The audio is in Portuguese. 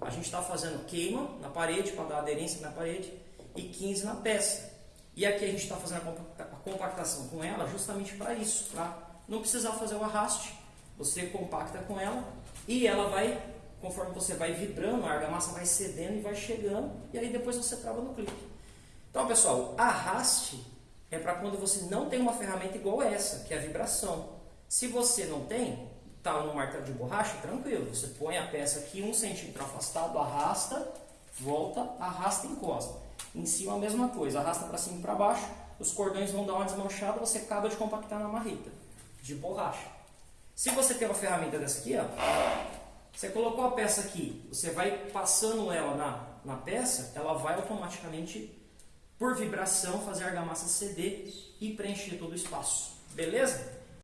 A gente está fazendo queima na parede para dar aderência na parede e 15 na peça. E aqui a gente está fazendo a compactação com ela justamente para isso, para não precisar fazer o arraste. Você compacta com ela e ela vai, conforme você vai vibrando, a argamassa vai cedendo e vai chegando e aí depois você trava no clipe. Então pessoal, arraste é para quando você não tem uma ferramenta igual essa, que é a vibração. Se você não tem, está no martelo de borracha, tranquilo. Você põe a peça aqui um centímetro afastado, arrasta, volta, arrasta e encosta. Em cima a mesma coisa, arrasta para cima e para baixo, os cordões vão dar uma desmanchada, você acaba de compactar na marreta de borracha. Se você tem uma ferramenta dessa aqui, ó, você colocou a peça aqui, você vai passando ela na, na peça, ela vai automaticamente por vibração, fazer a argamassa ceder e preencher todo o espaço. Beleza?